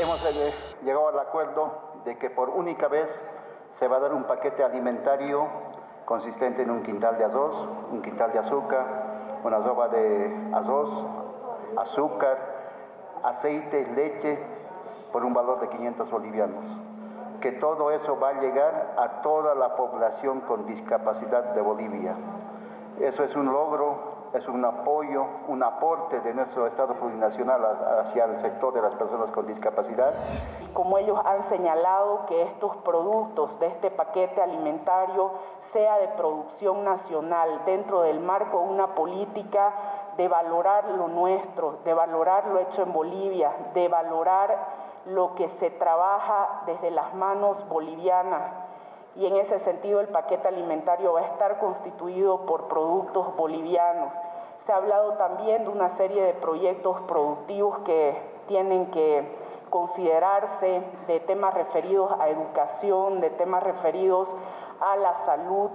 Hemos llegado al acuerdo de que por única vez se va a dar un paquete alimentario consistente en un quintal de arroz, un quintal de azúcar, una roba de arroz, azúcar, aceite, leche, por un valor de 500 bolivianos. Que todo eso va a llegar a toda la población con discapacidad de Bolivia. Eso es un logro es un apoyo, un aporte de nuestro Estado plurinacional hacia el sector de las personas con discapacidad. Como ellos han señalado que estos productos de este paquete alimentario sea de producción nacional dentro del marco de una política de valorar lo nuestro, de valorar lo hecho en Bolivia, de valorar lo que se trabaja desde las manos bolivianas y en ese sentido el paquete alimentario va a estar constituido por productos bolivianos. Se ha hablado también de una serie de proyectos productivos que tienen que considerarse de temas referidos a educación, de temas referidos a la salud.